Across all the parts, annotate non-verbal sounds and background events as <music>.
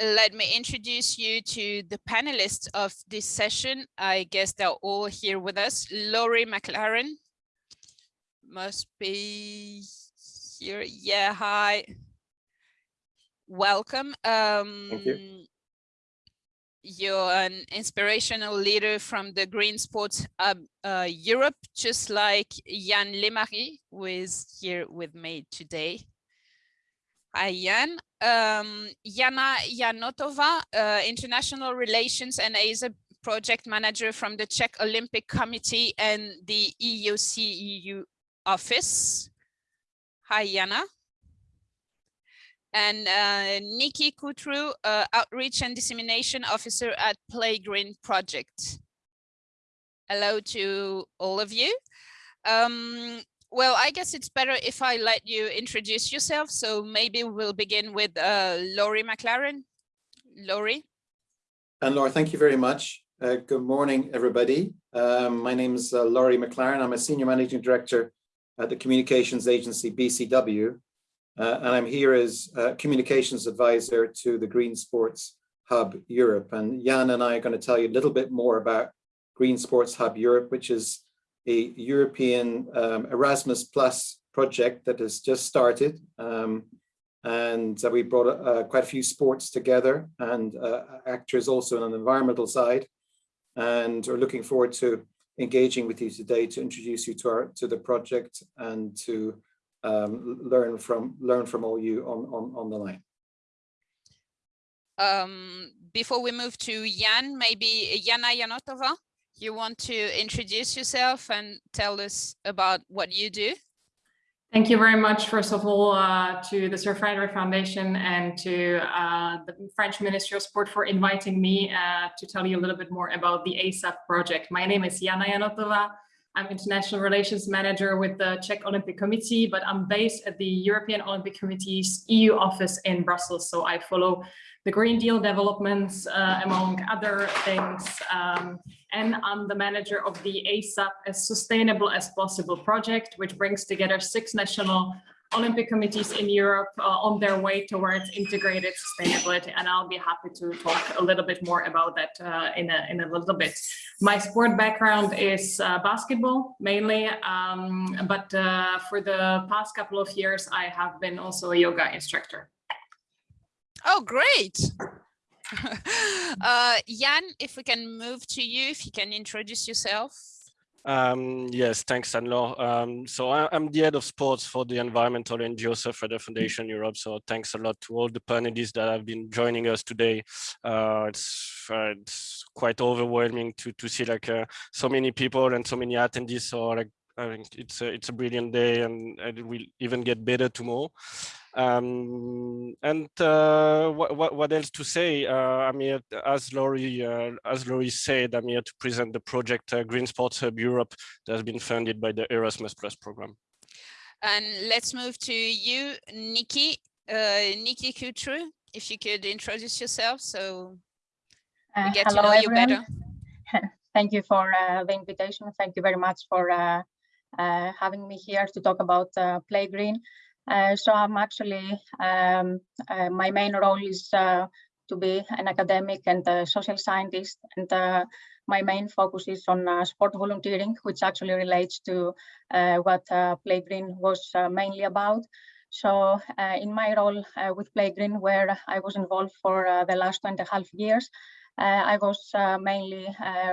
let me introduce you to the panelists of this session. I guess they're all here with us. Laurie McLaren must be here. Yeah, hi. Welcome. Um, Thank you. You're an inspirational leader from the Green Sports Hub uh, Europe, just like Jan Lemarie, who is here with me today. Jan. Um, Jana Janotova, uh, International Relations and ASA project manager from the Czech Olympic Committee and the EOC office. Hi, Jana and uh, Niki Koutrou, uh, Outreach and Dissemination Officer at Playgreen Project. Hello to all of you. Um, well, I guess it's better if I let you introduce yourself. So maybe we'll begin with uh, Laurie McLaren. Laurie. And Laura, thank you very much. Uh, good morning, everybody. Um, my name is uh, Laurie McLaren. I'm a Senior Managing Director at the Communications Agency BCW, uh, and I'm here as communications advisor to the Green Sports Hub Europe. And Jan and I are going to tell you a little bit more about Green Sports Hub Europe, which is a European um, Erasmus Plus project that has just started. Um, and uh, we brought uh, quite a few sports together and uh, actors also on the environmental side. And we're looking forward to engaging with you today to introduce you to our to the project and to um, learn from learn from all you on on on the line. Um, before we move to Jan, maybe Jana Janotova, you want to introduce yourself and tell us about what you do? Thank you very much, first of all, uh, to the Surfrider Foundation and to uh, the French Ministry of Sport for inviting me uh, to tell you a little bit more about the ASAP project. My name is Jana Janotova. I'm International Relations Manager with the Czech Olympic Committee, but I'm based at the European Olympic Committee's EU office in Brussels. So I follow the Green Deal developments, uh, among other things. Um, and I'm the manager of the ASAP as Sustainable as Possible project, which brings together six national Olympic committees in Europe uh, on their way towards integrated sustainability. And I'll be happy to talk a little bit more about that uh, in, a, in a little bit. My sport background is uh, basketball mainly, um, but uh, for the past couple of years, I have been also a yoga instructor. Oh, great. <laughs> uh, Jan, if we can move to you, if you can introduce yourself. Um, yes, thanks, Anlo. Um, so I, am the head of sports for the Environmental NGO Surfrider Foundation Europe. So thanks a lot to all the panelists that have been joining us today. Uh, it's, uh, it's quite overwhelming to to see like uh, so many people and so many attendees. So like I think it's a, it's a brilliant day and it will even get better tomorrow. Um, and uh, what, what else to say? Uh, I'm here, as Laurie, uh, as Laurie said, I'm here to present the project uh, Green Sports Hub Europe that has been funded by the Erasmus Plus program. And let's move to you, Niki, uh, Niki Koutrou, if you could introduce yourself so we uh, get to know everyone. you better. <laughs> Thank you for the invitation. Thank you very much for having me here to talk about Play Green. Uh, so I'm actually, um, uh, my main role is uh, to be an academic and a social scientist. And uh, my main focus is on uh, sport volunteering, which actually relates to uh, what Play Green was mainly about. So in my role with Play Green, where I was involved for the last two and a half years, I was mainly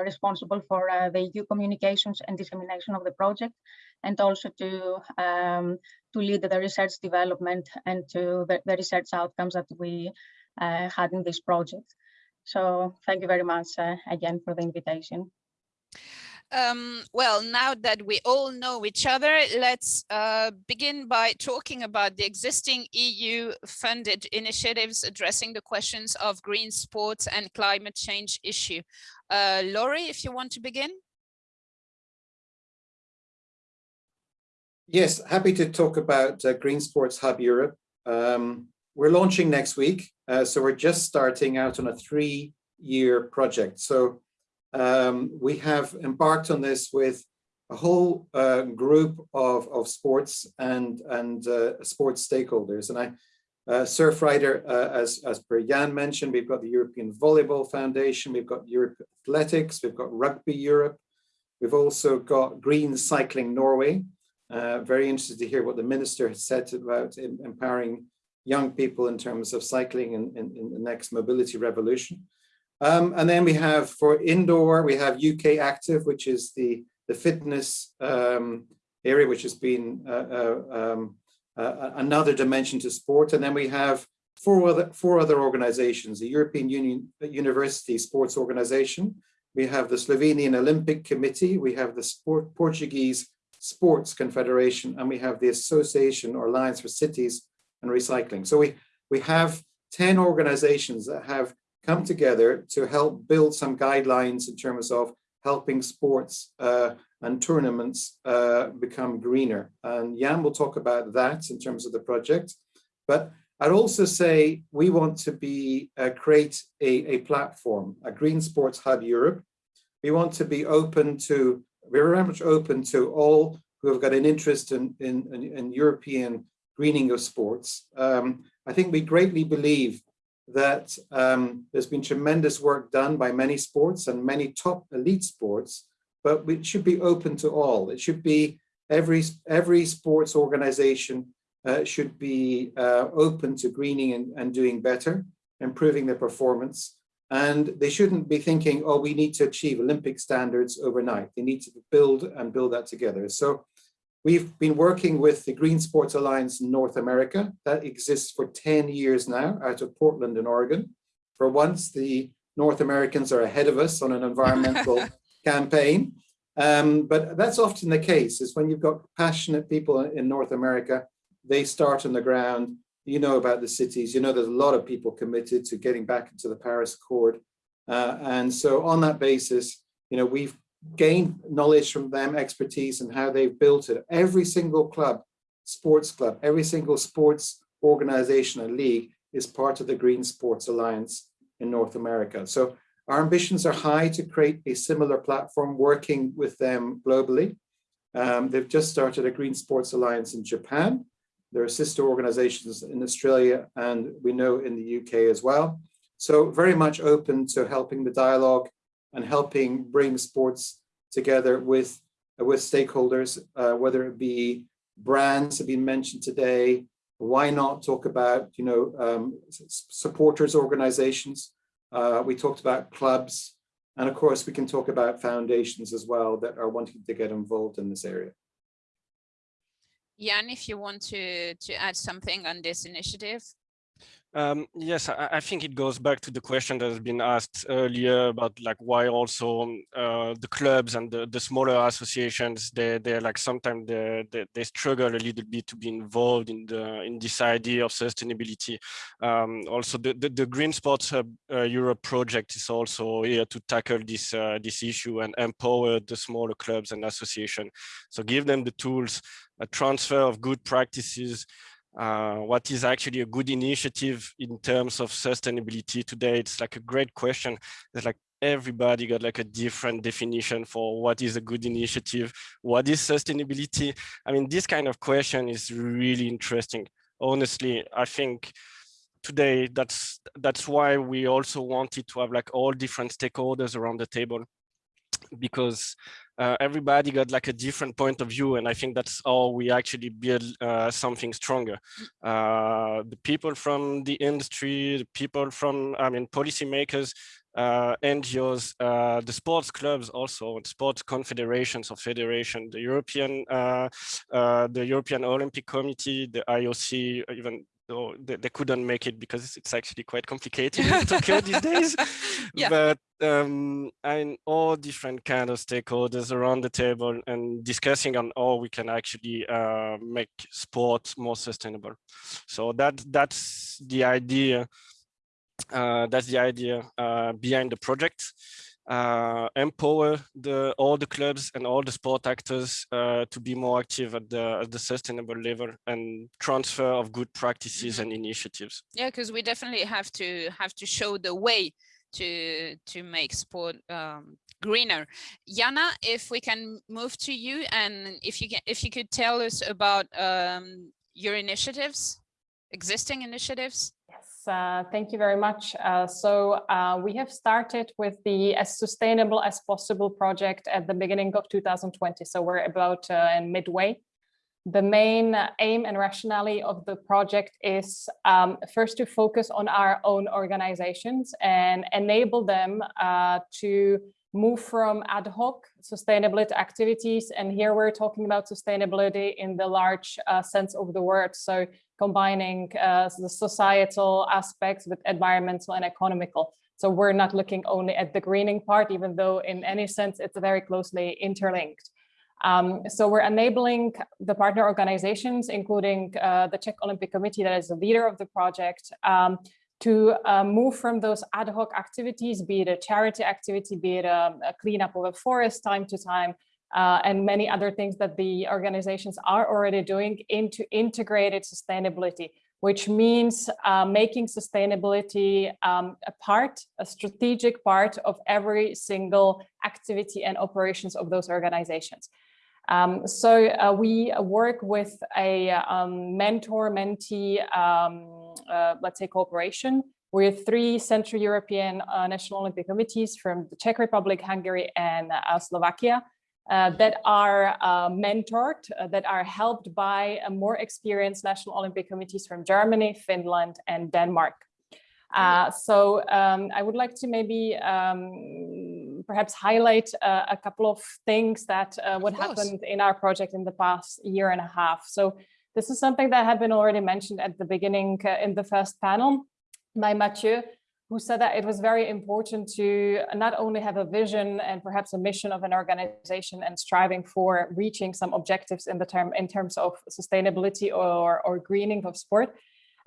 responsible for the EU communications and dissemination of the project and also to um, to lead the research development and to the, the research outcomes that we uh, had in this project. So thank you very much uh, again for the invitation. Um, well, now that we all know each other, let's uh, begin by talking about the existing EU funded initiatives addressing the questions of green sports and climate change issue. Uh, Laurie, if you want to begin. Yes, happy to talk about uh, Green Sports Hub Europe. Um, we're launching next week, uh, so we're just starting out on a three-year project. So um, we have embarked on this with a whole uh, group of, of sports and, and uh, sports stakeholders. And I, Uh, Surfrider, uh, as, as per Jan mentioned, we've got the European Volleyball Foundation, we've got Europe Athletics, we've got Rugby Europe, we've also got Green Cycling Norway. Uh, very interested to hear what the minister has said about empowering young people in terms of cycling in, in, in the next mobility revolution. Um, and then we have for indoor, we have UK Active, which is the, the fitness um, area, which has been uh, uh, um, uh, another dimension to sport. And then we have four other, four other organizations, the European Union University Sports Organization, we have the Slovenian Olympic Committee, we have the Sport, Portuguese Sports Confederation, and we have the Association or Alliance for Cities and Recycling. So we, we have 10 organizations that have come together to help build some guidelines in terms of helping sports uh, and tournaments uh, become greener. And Jan will talk about that in terms of the project. But I'd also say we want to be uh, create a, a platform, a Green Sports Hub Europe. We want to be open to, we're very much open to all who have got an interest in, in, in, in European greening of sports. Um, I think we greatly believe that um, there's been tremendous work done by many sports and many top elite sports but it should be open to all. It should be every, every sports organization uh, should be uh, open to greening and, and doing better, improving their performance. And they shouldn't be thinking, oh, we need to achieve Olympic standards overnight. They need to build and build that together. So we've been working with the Green Sports Alliance in North America. That exists for 10 years now out of Portland in Oregon. For once, the North Americans are ahead of us on an environmental <laughs> campaign. Um, but that's often the case is when you've got passionate people in North America, they start on the ground, you know about the cities, you know there's a lot of people committed to getting back into the Paris Accord. Uh, and so on that basis, you know, we've gained knowledge from them, expertise and how they've built it. Every single club, sports club, every single sports organization and league is part of the Green Sports Alliance in North America. So our ambitions are high to create a similar platform working with them globally. Um, they've just started a Green Sports Alliance in Japan. There are sister organizations in Australia and we know in the UK as well. So very much open to helping the dialogue and helping bring sports together with, uh, with stakeholders, uh, whether it be brands have been mentioned today, why not talk about, you know, um, supporters organizations, uh, we talked about clubs, and of course we can talk about foundations as well that are wanting to get involved in this area. Jan, if you want to, to add something on this initiative. Um, yes, I, I, think it goes back to the question that has been asked earlier about like why also um, uh, the clubs and the, the smaller associations they they're like sometimes they, they, they struggle a little bit to be involved in the in this idea of sustainability. Um, also, the, the, the Green Sports Hub uh, Europe project is also here to tackle this uh, this issue and empower the smaller clubs and associations. So give them the tools, a transfer of good practices uh, what is actually a good initiative in terms of sustainability today? It's like a great question. It's like everybody got like a different definition for what is a good initiative, what is sustainability. I mean, this kind of question is really interesting. Honestly, I think today that's that's why we also wanted to have like all different stakeholders around the table because uh, everybody got like a different point of view and i think that's how we actually build uh, something stronger. Uh, the people from the industry the people from i mean policymakers uh, NGOs, uh, the sports clubs also, sports confederations or federation, the European, uh, the European Olympic Committee, the IOC, even though they, they, couldn't make it because it's actually quite complicated <laughs> in Tokyo these days. <laughs> Yeah. But um, and all different kind of stakeholders around the table and discussing on how we can actually uh, make sports more sustainable. So that that's the idea. Uh, that's the idea uh, behind the project uh, empower the all the clubs and all the sport actors uh, to be more active at the at the sustainable level and transfer of good practices mm -hmm. and initiatives. Yeah, because we definitely have to have to show the way to to make sport um, greener. Jana, if we can move to you and if you can if you could tell us about um, your initiatives existing initiatives? Uh, thank you very much. Uh, so uh, we have started with the as sustainable as possible project at the beginning of 2020. So we're about uh, in midway. The main aim and rationale of the project is um, first to focus on our own organizations and enable them uh, to move from ad hoc sustainability activities. And here we're talking about sustainability in the large sense of the word. So combining uh, the societal aspects with environmental and economical. So we're not looking only at the greening part, even though in any sense it's very closely interlinked. Um, so we're enabling the partner organizations, including uh, the Czech Olympic Committee that is the leader of the project, um, to uh, move from those ad hoc activities, be it a charity activity, be it a, a cleanup of a forest time to time, uh, and many other things that the organizations are already doing into integrated sustainability, which means uh, making sustainability um, a part, a strategic part of every single activity and operations of those organizations. Um, so uh, we work with a um, mentor-mentee, um, uh, let's say, cooperation with three Central European uh, National Olympic Committees from the Czech Republic, Hungary, and uh, Slovakia uh, that are uh, mentored, that are helped by more experienced National Olympic Committees from Germany, Finland, and Denmark. Uh, so um, I would like to maybe um, perhaps highlight uh, a couple of things that uh, what happened in our project in the past year and a half. So this is something that had been already mentioned at the beginning uh, in the first panel by Mathieu, who said that it was very important to not only have a vision and perhaps a mission of an organization and striving for reaching some objectives in the term in terms of sustainability or, or greening of sport,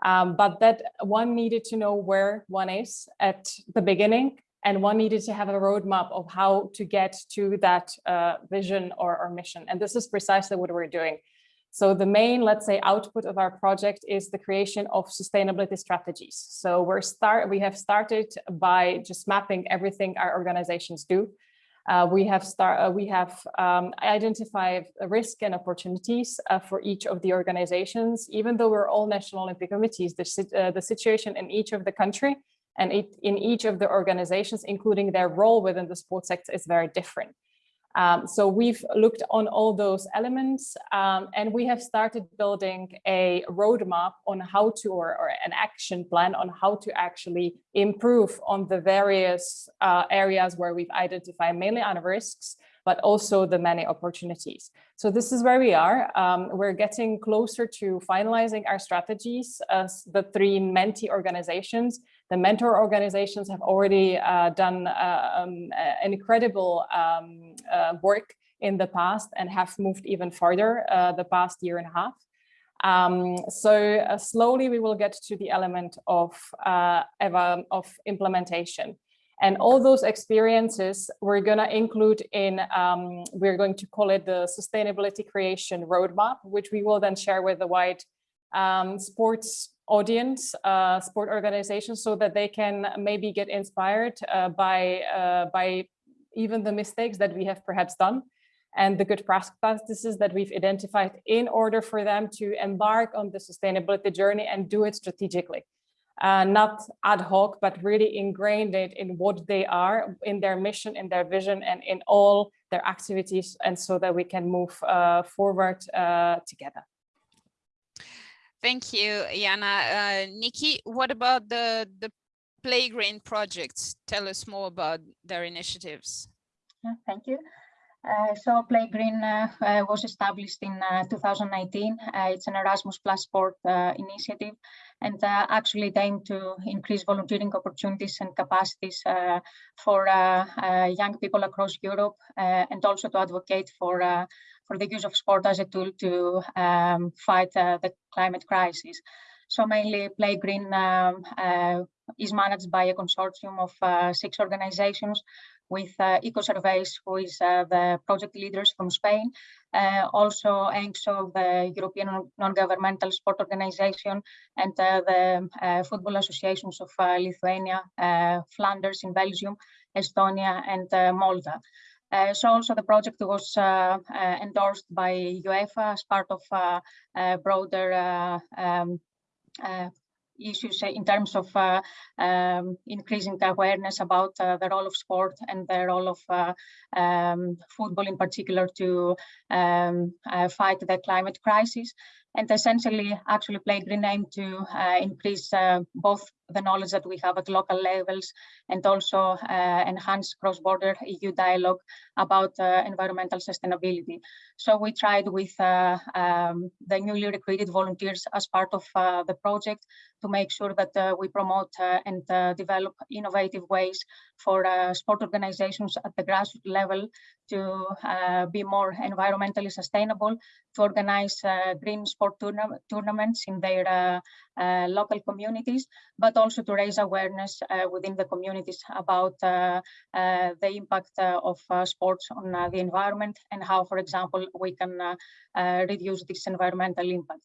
um, but that one needed to know where one is at the beginning and one needed to have a roadmap of how to get to that uh, vision or, or mission. And this is precisely what we're doing. So the main, let's say, output of our project is the creation of sustainability strategies. So we're start we have started by just mapping everything our organizations do. Uh, we have start, uh, we have um, identified risk and opportunities uh, for each of the organizations. Even though we're all national Olympic committees, the, uh, the situation in each of the country and it, in each of the organizations, including their role within the sports sector, is very different. Um, so we've looked on all those elements um, and we have started building a roadmap on how to, or, or an action plan on how to actually improve on the various uh, areas where we've identified mainly on risks, but also the many opportunities. So this is where we are. Um, we're getting closer to finalizing our strategies as the three mentee organizations the mentor organizations have already uh, done uh, um, incredible um, uh, work in the past and have moved even further uh, the past year and a half. Um, so slowly we will get to the element of, of implementation. And all those experiences we're going to include in, um, we're going to call it the sustainability creation roadmap, which we will then share with the wide um, sports audience, uh, sport organizations, so that they can maybe get inspired uh, by, uh, by even the mistakes that we have perhaps done and the good practices that we've identified in order for them to embark on the sustainability journey and do it strategically. Uh, not ad hoc, but really ingrained it in what they are, in their mission, in their vision, and in all their activities, and so that we can move uh, forward uh, together. Thank you, Jana. Uh, Niki, what about the, the Playgreen projects? Tell us more about their initiatives. Thank you. Uh, so Playgreen uh, uh, was established in uh, 2019. Uh, it's an Erasmus Plus Sport initiative and actually it aimed to increase volunteering opportunities and capacities for young people across Europe and also to advocate for for the use of sport as a tool to um, fight uh, the climate crisis. So mainly Playgreen um, uh, is managed by a consortium of uh, six organizations with uh, Ecoserveis, who is uh, the project leaders from Spain, uh, also ENGSO, the European Non-Governmental Sport Organization, and uh, the uh, Football Associations of Lithuania, Flanders in Belgium, Estonia, and Malta. Uh, so also the project was uh, uh, endorsed by UEFA as part of a broader um, uh, issues in terms of uh, um, increasing awareness about uh, the role of sport and the role of uh, um, football in particular to um, fight the climate crisis. And essentially actually play green name to increase both the knowledge that we have at local levels and also uh, enhance cross-border EU dialogue about uh, environmental sustainability. So we tried with uh, um, the newly recruited volunteers as part of uh, the project to make sure that uh, we promote uh, and develop innovative ways for sport organizations at the grassroots level to be more environmentally sustainable, to organize green sport tourna tournaments in their local communities, but also to raise awareness uh, within the communities about uh, uh, the impact of sports on the environment and how, for example, we can reduce this environmental impact.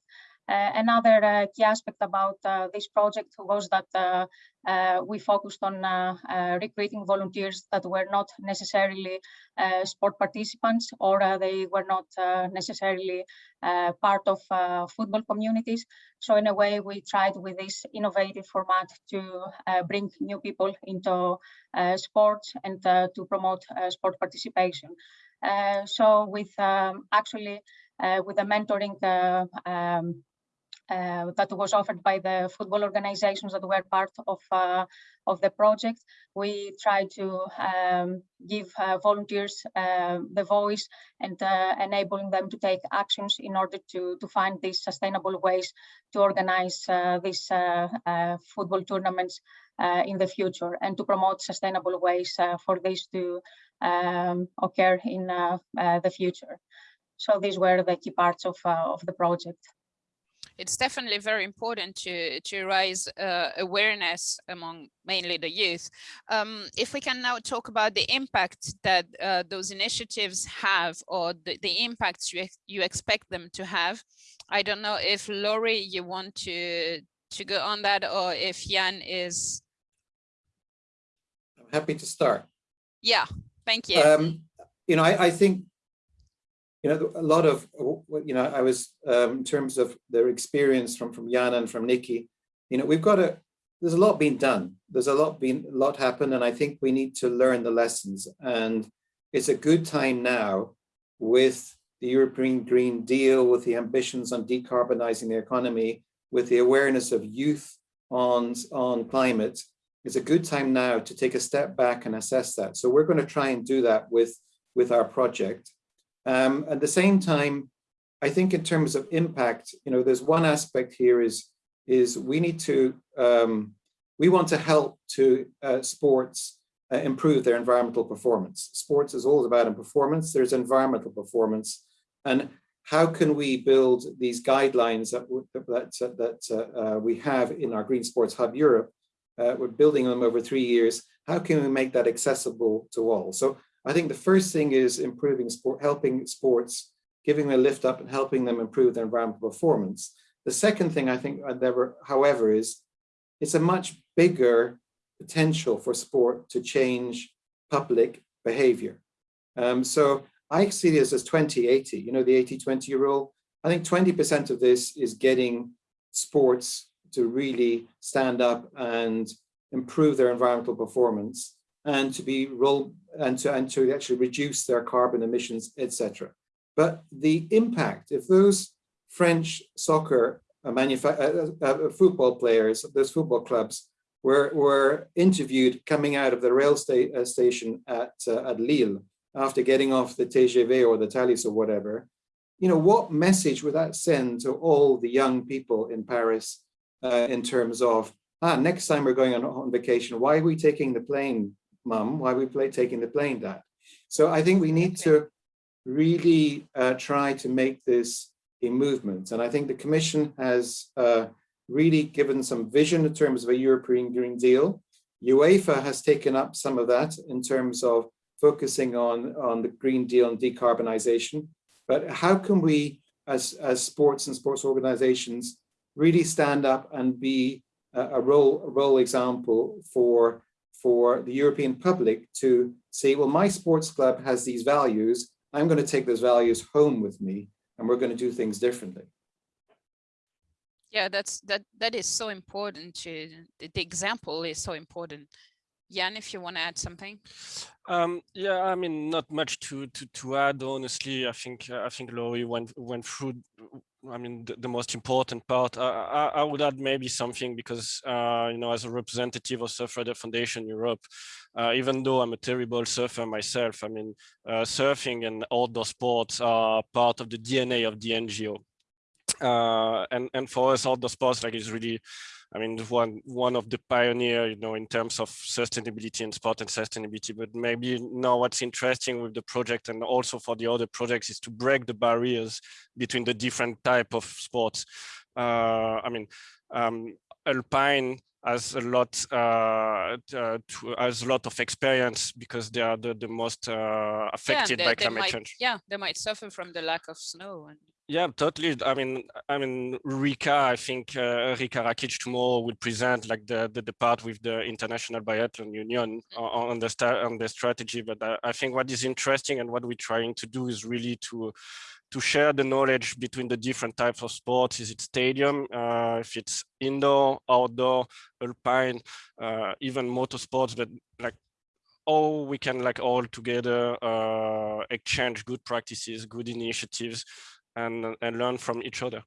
Uh, another uh, key aspect about uh, this project was that we focused on recruiting volunteers that were not necessarily sport participants or they were not necessarily part of football communities. So in a way, we tried with this innovative format to bring new people into sports and to promote sport participation. So with um, actually uh, with the mentoring uh, um, uh, that was offered by the football organizations that were part of uh, of the project. We try to um, give uh, volunteers uh, the voice and uh, enabling them to take actions in order to, to find these sustainable ways to organize uh, these football tournaments in the future and to promote sustainable ways for this to um, occur in the future. So these were the key parts of, of the project it's definitely very important to to raise uh, awareness among mainly the youth. Um, if we can now talk about the impact that uh, those initiatives have or the, the impacts you, you expect them to have. I don't know if Laurie, you want to to go on that or if Jan is. I'm happy to start. Yeah, thank you. Um, you know, I, I think you know, a lot of, you know, I was, um, in terms of their experience from, from Jan and from Niki, you know, we've got a, there's a lot being done. There's a lot being, a lot happened. And I think we need to learn the lessons. And it's a good time now with the European Green Deal, with the ambitions on decarbonizing the economy, with the awareness of youth on, on climate, it's a good time now to take a step back and assess that. So we're going to try and do that with, with our project. Um, at the same time, I think in terms of impact, you know, there's one aspect here is, is we need to, um, we want to help to uh, sports uh, improve their environmental performance. Sports is all about performance, there's environmental performance. And how can we build these guidelines that, that, that uh, uh, we have in our Green Sports Hub Europe? Uh, we're building them over three years. How can we make that accessible to all? So I think the first thing is improving sport, helping sports, giving them a lift up and helping them improve their environmental performance. The second thing I think, however, is it's a much bigger potential for sport to change public behavior. Um, so I see this as 2080, you know, the 80-20 rule. I think 20% of this is getting sports to really stand up and improve their environmental performance and to be and to and to actually reduce their carbon emissions, etc. But the impact, if those French soccer uh, uh, uh, uh, football players, those football clubs were were interviewed coming out of the rail sta uh, station at uh, at Lille after getting off the TGV or the Thalys or whatever, you know, what message would that send to all the young people in Paris in terms of, ah, next time we're going on, on vacation, why are we taking the plane mum, why we play taking the plane dad. So I think we need to really uh, try to make this a movement. And I think the Commission has uh, really given some vision in terms of a European Green Deal. UEFA has taken up some of that in terms of focusing on, on the Green Deal and decarbonization. But how can we, as, as sports and sports organizations, really stand up and be a, a role, a role example for for the European public to say, well, my sports club has these values. I'm going to take those values home with me and we're going to do things differently. Yeah, that's that that is so important to the, the example is so important. Jan, if you want to add something. Um, yeah, I mean, not much to to to add. Honestly, I think I think Laurie went went through. I mean, the, the most important part. I, I, would add maybe something because uh, you know, as a representative of Surfrider Foundation Europe, uh, even though I'm a terrible surfer myself, I mean, uh, surfing and outdoor sports are part of the DNA of the NGO. Uh, and and for us, outdoor sports like is really I mean, one one of the pioneer, you know, in terms of sustainability and sport and sustainability. But maybe now what's interesting with the project and also for the other projects is to break the barriers between the different type of sports. Uh, I mean, um, alpine has a lot uh, uh, to, has a lot of experience because they are the, the most uh, affected yeah, by climate might, change. Yeah, they might suffer from the lack of snow. And yeah, totally. I mean, I mean, Riikka, I think uh, Riikka Rakic tomorrow will present like the, the, the part with the International Biathlon Union on, on the on the strategy. But I, I think what is interesting and what we're trying to do is really to to share the knowledge between the different types of sports. Is it stadium? Uh, if it's indoor, outdoor, alpine, uh, even motorsports, but like all we can like all together uh, exchange good practices, good initiatives, and, and learn from each other.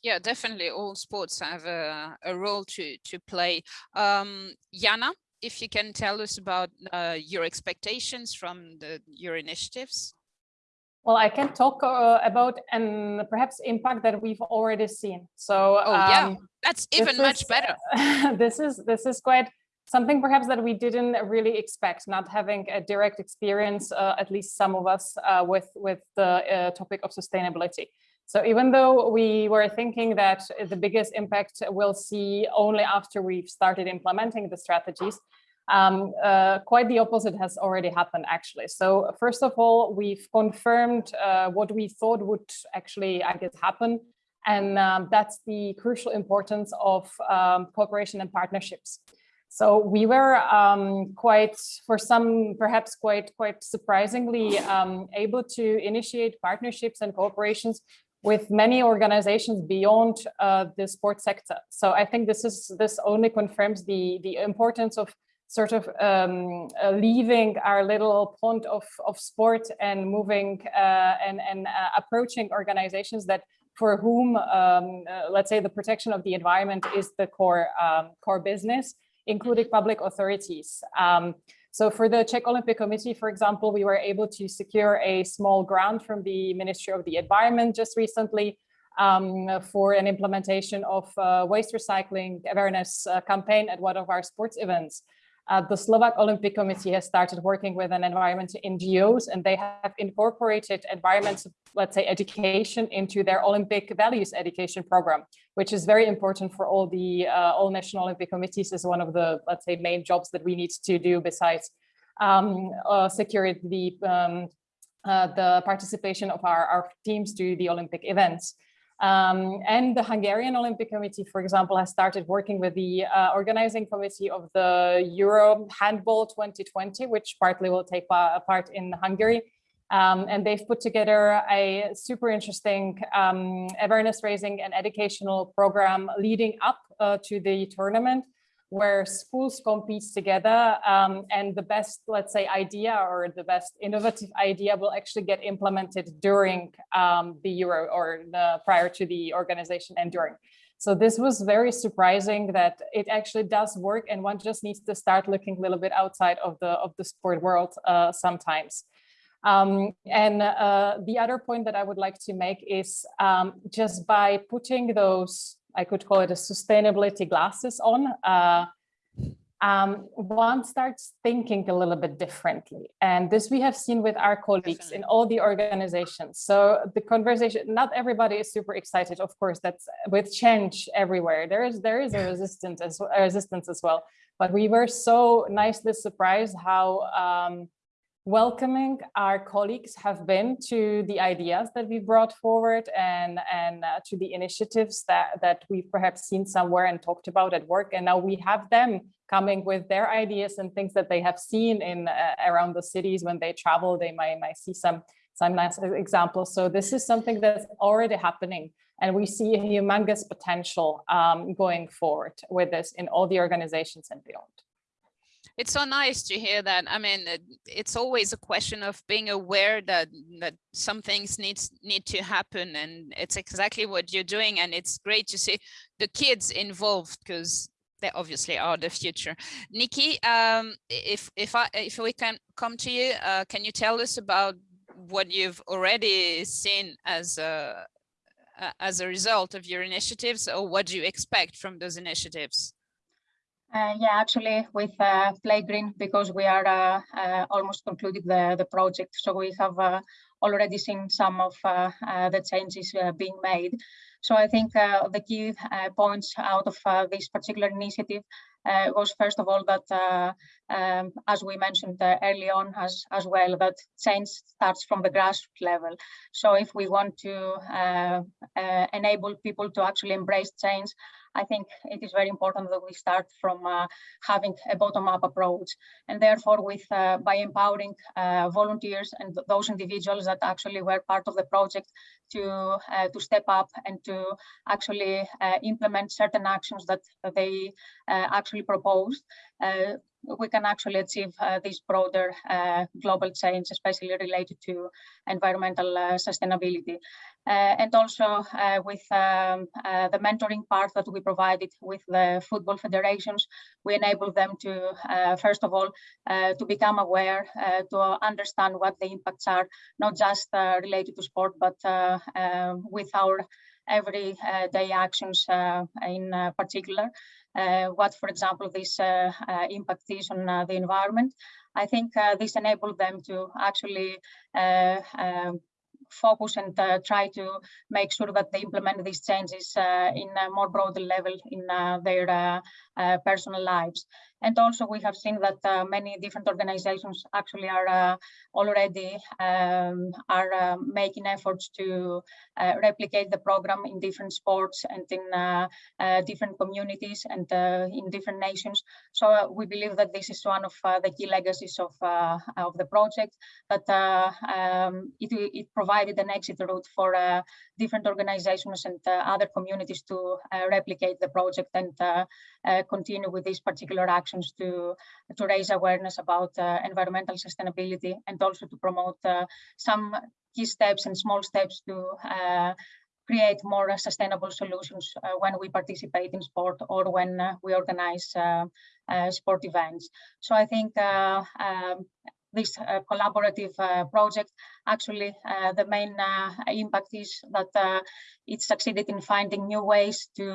Yeah, definitely. All sports have a, a role to, to play. Um, Jana, if you can tell us about uh, your expectations from the, your initiatives. Well, I can talk uh, about and perhaps impact that we've already seen. So, oh um, yeah, that's even much is, better. <laughs> this is this is quite something perhaps that we didn't really expect, not having a direct experience, uh, at least some of us, uh, with, with the uh, topic of sustainability. So even though we were thinking that the biggest impact we'll see only after we've started implementing the strategies, um, uh, quite the opposite has already happened actually. So first of all, we've confirmed uh, what we thought would actually, I guess, happen. And um, that's the crucial importance of um, cooperation and partnerships. So we were um, quite, for some perhaps quite quite surprisingly, um, able to initiate partnerships and cooperations with many organizations beyond uh, the sports sector. So I think this is this only confirms the the importance of sort of um, uh, leaving our little pond of of sport and moving uh, and and uh, approaching organizations that for whom um, uh, let's say the protection of the environment is the core um, core business including public authorities. Um, so for the Czech Olympic Committee, for example, we were able to secure a small grant from the Ministry of the Environment just recently um, for an implementation of uh, waste recycling awareness uh, campaign at one of our sports events. Uh, the Slovak Olympic Committee has started working with an environment NGOs and they have incorporated environment, let's say, education into their Olympic values education program, which is very important for all the uh, all national Olympic committees is one of the, let's say, main jobs that we need to do besides um, uh, securing the, um, uh, the participation of our, our teams to the Olympic events. Um, and the Hungarian Olympic Committee, for example, has started working with the uh, organizing committee of the Euro Handball 2020, which partly will take part in Hungary. Um, and they've put together a super interesting um, awareness raising and educational program leading up uh, to the tournament where schools compete together um, and the best, let's say, idea or the best innovative idea will actually get implemented during um, the Euro or the, prior to the organization and during. So this was very surprising that it actually does work and one just needs to start looking a little bit outside of the of the sport world uh, sometimes. Um, and uh, the other point that I would like to make is um, just by putting those I could call it a sustainability glasses on, uh, um, one starts thinking a little bit differently. And this we have seen with our colleagues in all the organizations. So the conversation, not everybody is super excited, of course, that's with change everywhere. There is there is a resistance as a resistance as well. But we were so nicely surprised how um, welcoming our colleagues have been to the ideas that we brought forward and, and uh, to the initiatives that, that we've perhaps seen somewhere and talked about at work. And now we have them coming with their ideas and things that they have seen in uh, around the cities when they travel, they might, might see some, some nice examples. So this is something that's already happening. And we see a humongous potential um, going forward with this in all the organizations and beyond. It's so nice to hear that. I mean, it's always a question of being aware that that some things needs need to happen, and it's exactly what you're doing. And it's great to see the kids involved because they obviously are the future. Niki, um, if if I if we can come to you, uh, can you tell us about what you've already seen as a as a result of your initiatives, or what do you expect from those initiatives? Uh, yeah, actually with uh, Playgreen, because we are uh, uh, almost concluded the, the project. So we have uh, already seen some of uh, the changes being made. So I think the key points out of this particular initiative was first of all that, um, as we mentioned early on as, as well, that change starts from the grassroots level. So if we want to enable people to actually embrace change, I think it is very important that we start from uh, having a bottom-up approach. And therefore, with uh, by empowering uh, volunteers and those individuals that actually were part of the project to, uh, to step up and to actually uh, implement certain actions that they uh, actually proposed, Uh, we can actually achieve uh, this broader uh, global change, especially related to environmental uh, sustainability. Uh, and also uh, with um, the mentoring part that we provided with the football federations, we enable them to, first of all, to become aware, to understand what the impacts are, not just related to sport, but with our everyday actions in particular. Uh, what, for example, this uh, uh, impact is on the environment. I think this enabled them to actually um, focus and uh, try to make sure that they implement these changes uh, in a more broader level in uh, their personal lives. And also we have seen that uh, many different organizations actually are uh, already um, are uh, making efforts to uh, replicate the program in different sports and in uh, uh, different communities and in different nations. So we believe that this is one of the key legacies of, of the project, that um, it, it provided an exit route for different organizations and other communities to replicate the project and continue with this particular action actions to, to raise awareness about uh, environmental sustainability and also to promote uh, some key steps and small steps to uh, create more sustainable solutions uh, when we participate in sport or when uh, we organize uh, sport events. So I think um, this uh, collaborative uh, project, actually uh, the main impact is that it succeeded in finding new ways to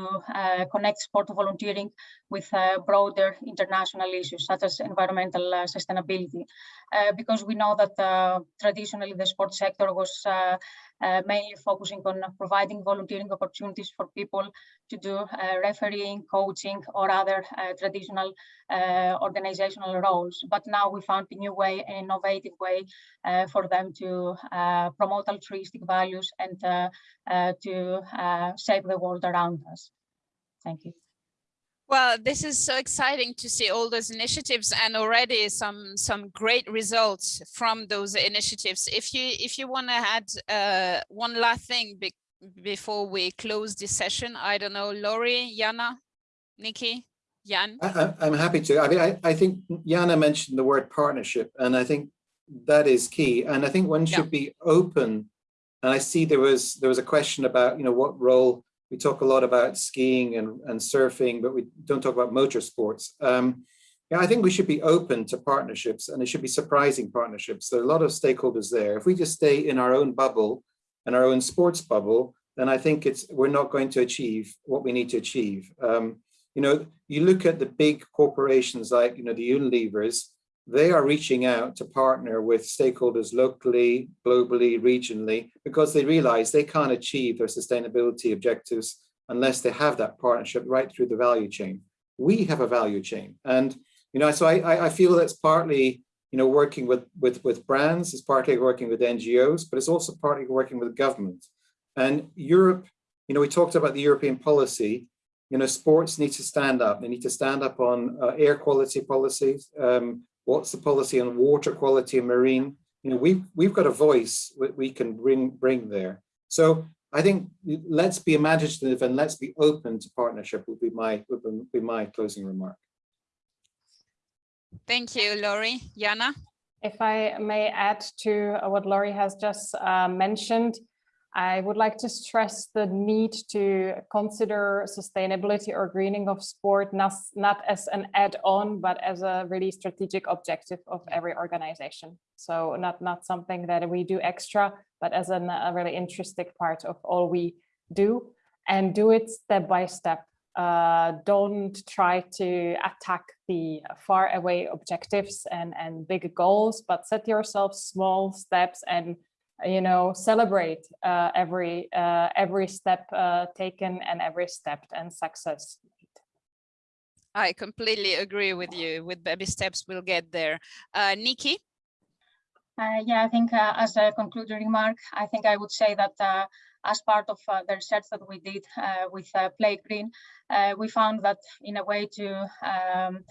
connect sport volunteering with uh, broader international issues such as environmental uh, sustainability. Uh, because we know that traditionally the sports sector was Uh, mainly focusing on providing volunteering opportunities for people to do uh, refereeing, coaching, or other uh, traditional organizational roles. But now we found a new way, an innovative way for them to promote altruistic values and to save the world around us. Thank you. Well, this is so exciting to see all those initiatives and already some some great results from those initiatives. If you if you want to add uh, one last thing be before we close this session, I don't know, Laurie, Jana, Niki, Jan. I, am happy to. I mean, I, I think Jana mentioned the word partnership, and I think that is key. And I think one should yeah. be open. And I see there was there was a question about you know what role we talk a lot about skiing and, and surfing, but we don't talk about motorsports. Um, yeah, I think we should be open to partnerships and it should be surprising partnerships. There are a lot of stakeholders there. If we just stay in our own bubble and our own sports bubble, then I think it's we're not going to achieve what we need to achieve. Um, you know, you look at the big corporations like, you know, the Unilevers, they are reaching out to partner with stakeholders locally, globally, regionally, because they realize they can't achieve their sustainability objectives unless they have that partnership right through the value chain. We have a value chain. And, you know, so I, I feel that's partly, you know, working with, with, with brands, it's partly working with NGOs, but it's also partly working with government. And Europe, you know, we talked about the European policy, you know, sports need to stand up. They need to stand up on uh, air quality policies, um, What's the policy on water quality and marine? You know, we've, we've got a voice that we can bring, bring there. So I think let's be imaginative and let's be open to partnership would be my would be my closing remark. Thank you, Laurie. Jana? If I may add to what Laurie has just uh, mentioned, I would like to stress the need to consider sustainability or greening of sport not, not as an add-on, but as a really strategic objective of every organization. So not, not something that we do extra, but as an, a really intrinsic part of all we do and do it step by step. Uh, don't try to attack the far away objectives and, and big goals, but set yourself small steps and you know, celebrate uh, every uh, every step uh, taken and every step and success. I completely agree with you. With baby steps, we'll get there. Uh, Niki? Uh, yeah, I think uh, as a concluding remark, I think I would say that uh, as part of uh, the research that we did uh, with uh, Play Green, we found that in a way to um,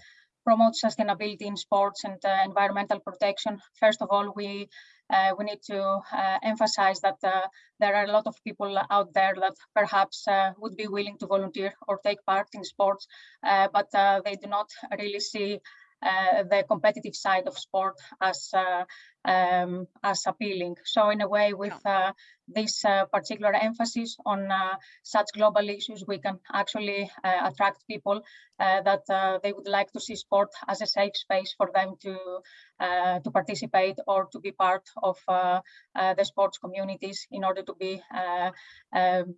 promote sustainability in sports and environmental protection, first of all, we uh, we need to uh, emphasize that uh, there are a lot of people out there that perhaps would be willing to volunteer or take part in sports, but they do not really see uh, Uh, the competitive side of sport as uh, um, as appealing. So in a way, with uh, this uh, particular emphasis on uh, such global issues, we can actually attract people that they would like to see sport as a safe space for them to to participate or to be part of the sports communities in order to be um,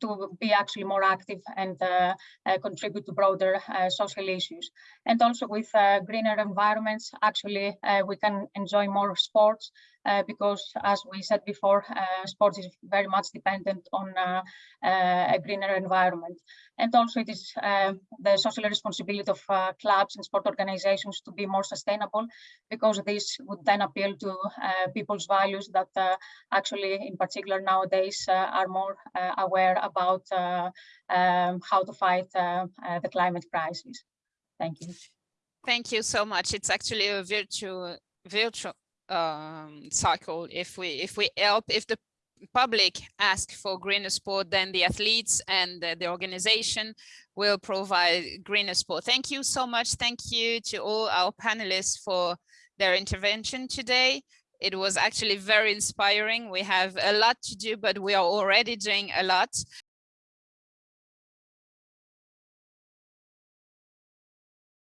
to be actually more active and uh, uh, contribute to broader uh, social issues. And also with greener environments, actually, we can enjoy more sports uh, because as we said before, uh, sports is very much dependent on uh, uh a greener environment. And also it is um, the social responsibility of uh, clubs and sport organizations to be more sustainable because this would then appeal to uh, people's values that actually in particular nowadays are more aware about um, how to fight the climate crisis. Thank you. Thank you so much. It's actually a virtual virtual um, cycle. If we if we help, if the public ask for greener sport, then the athletes and the, the organization will provide greener sport. Thank you so much. Thank you to all our panelists for their intervention today. It was actually very inspiring. We have a lot to do, but we are already doing a lot.